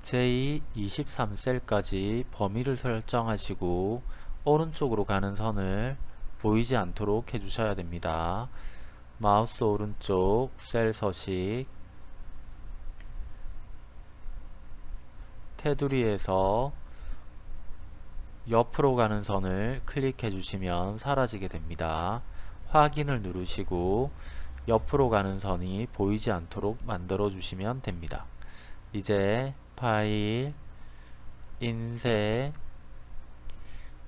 J23셀까지 범위를 설정하시고 오른쪽으로 가는 선을 보이지 않도록 해주셔야 됩니다. 마우스 오른쪽 셀 서식 테두리에서 옆으로 가는 선을 클릭해 주시면 사라지게 됩니다. 확인을 누르시고 옆으로 가는 선이 보이지 않도록 만들어 주시면 됩니다. 이제 파일, 인쇄,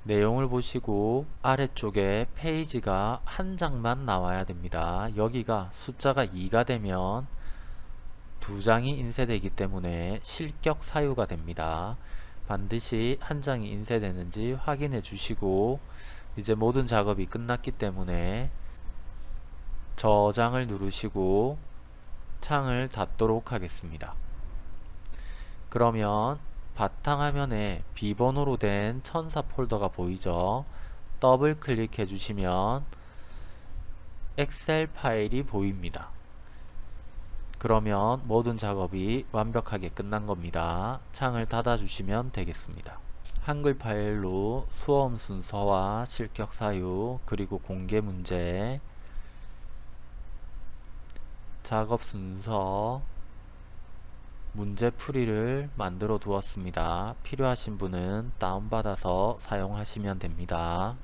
내용을 보시고 아래쪽에 페이지가 한 장만 나와야 됩니다. 여기가 숫자가 2가 되면 두 장이 인쇄되기 때문에 실격 사유가 됩니다. 반드시 한 장이 인쇄되는지 확인해 주시고 이제 모든 작업이 끝났기 때문에 저장을 누르시고 창을 닫도록 하겠습니다. 그러면 바탕화면에 비번호로 된 천사 폴더가 보이죠? 더블 클릭해 주시면 엑셀 파일이 보입니다. 그러면 모든 작업이 완벽하게 끝난 겁니다. 창을 닫아 주시면 되겠습니다. 한글 파일로 수험 순서와 실격 사유 그리고 공개 문제 작업 순서 문제 풀이를 만들어 두었습니다. 필요하신 분은 다운받아서 사용하시면 됩니다.